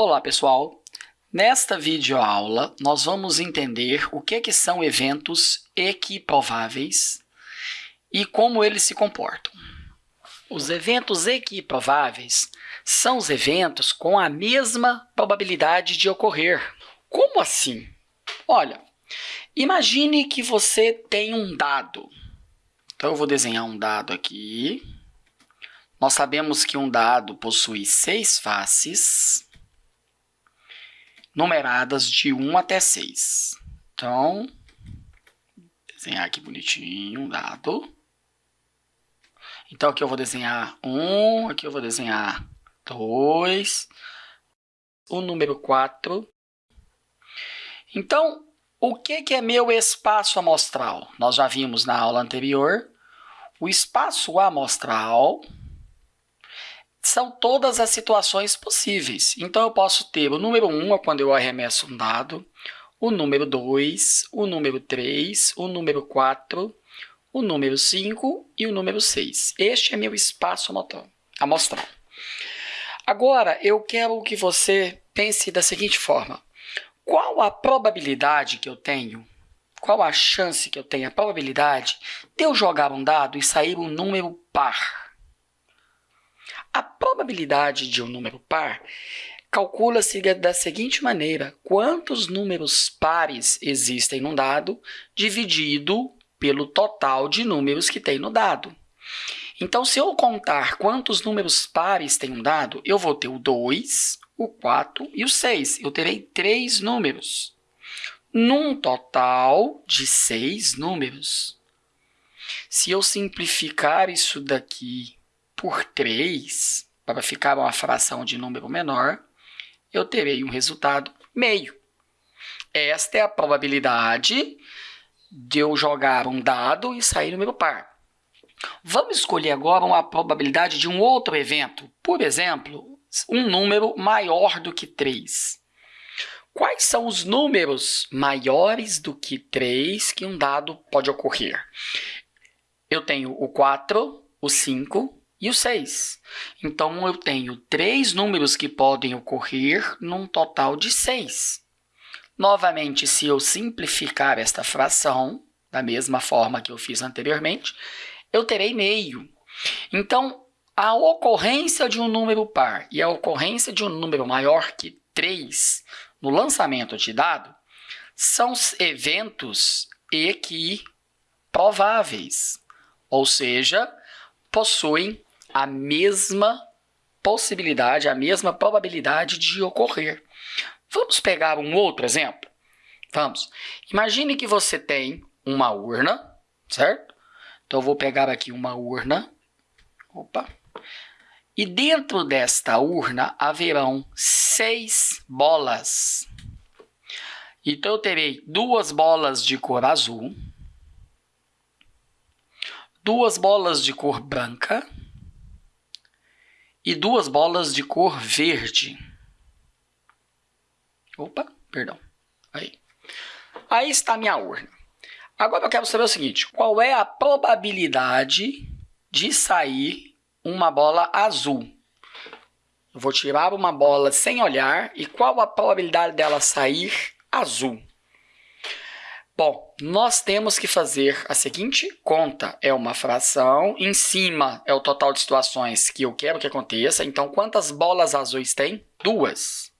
Olá, pessoal! Nesta videoaula, nós vamos entender o que, que são eventos equiprováveis e como eles se comportam. Os eventos equiprováveis são os eventos com a mesma probabilidade de ocorrer. Como assim? Olha, imagine que você tem um dado. Então, eu vou desenhar um dado aqui. Nós sabemos que um dado possui seis faces numeradas de 1 até 6. Então, desenhar aqui bonitinho um dado. Então, aqui eu vou desenhar 1, aqui eu vou desenhar 2, o número 4. Então, o que, que é meu espaço amostral? Nós já vimos na aula anterior. O espaço amostral são todas as situações possíveis. Então, eu posso ter o número 1 é quando eu arremesso um dado, o número 2, o número 3, o número 4, o número 5 e o número 6. Este é meu espaço amostral. Agora, eu quero que você pense da seguinte forma. Qual a probabilidade que eu tenho, qual a chance que eu tenho, a probabilidade de eu jogar um dado e sair um número par? A probabilidade de um número par calcula-se da seguinte maneira: quantos números pares existem num dado dividido pelo total de números que tem no dado. Então, se eu contar quantos números pares tem um dado, eu vou ter o 2, o 4 e o 6. Eu terei três números, num total de seis números. Se eu simplificar isso daqui por 3, para ficar uma fração de número menor, eu terei um resultado meio. Esta é a probabilidade de eu jogar um dado e sair número par. Vamos escolher agora uma probabilidade de um outro evento. Por exemplo, um número maior do que 3. Quais são os números maiores do que 3 que um dado pode ocorrer? Eu tenho o 4, o 5, e o 6. Então, eu tenho três números que podem ocorrer num total de 6. Novamente, se eu simplificar esta fração, da mesma forma que eu fiz anteriormente, eu terei meio. Então, a ocorrência de um número par e a ocorrência de um número maior que 3 no lançamento de dado são eventos equiprováveis, ou seja, possuem a mesma possibilidade, a mesma probabilidade de ocorrer. Vamos pegar um outro exemplo? Vamos. Imagine que você tem uma urna, certo? Então, eu vou pegar aqui uma urna. Opa. E dentro desta urna haverão seis bolas. Então, eu terei duas bolas de cor azul, duas bolas de cor branca, e duas bolas de cor verde. Opa, perdão. Aí. Aí está a minha urna. Agora eu quero saber o seguinte, qual é a probabilidade de sair uma bola azul? Eu vou tirar uma bola sem olhar e qual a probabilidade dela sair azul? Bom, nós temos que fazer a seguinte conta. É uma fração, em cima é o total de situações que eu quero que aconteça. Então, quantas bolas azuis tem? Duas.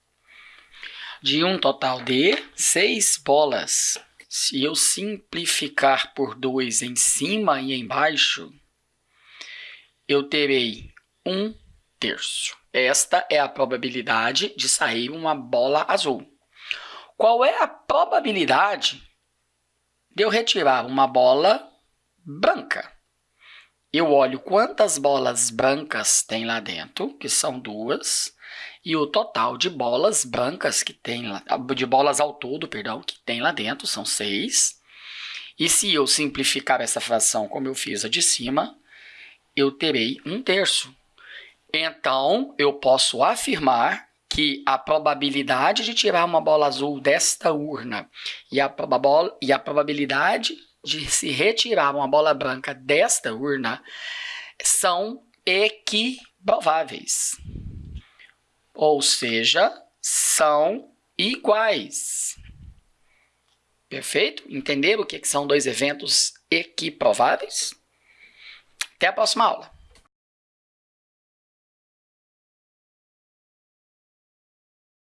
De um total de seis bolas. Se eu simplificar por 2 em cima e embaixo, eu terei um terço. Esta é a probabilidade de sair uma bola azul. Qual é a probabilidade de eu retirar uma bola branca. Eu olho quantas bolas brancas tem lá dentro, que são duas, e o total de bolas brancas que tem lá, de bolas ao todo, perdão, que tem lá dentro são seis. E se eu simplificar essa fração como eu fiz a de cima, eu terei um terço. Então, eu posso afirmar que a probabilidade de tirar uma bola azul desta urna e a, e a probabilidade de se retirar uma bola branca desta urna são equiprováveis. Ou seja, são iguais. Perfeito? Entenderam o que são dois eventos equiprováveis? Até a próxima aula.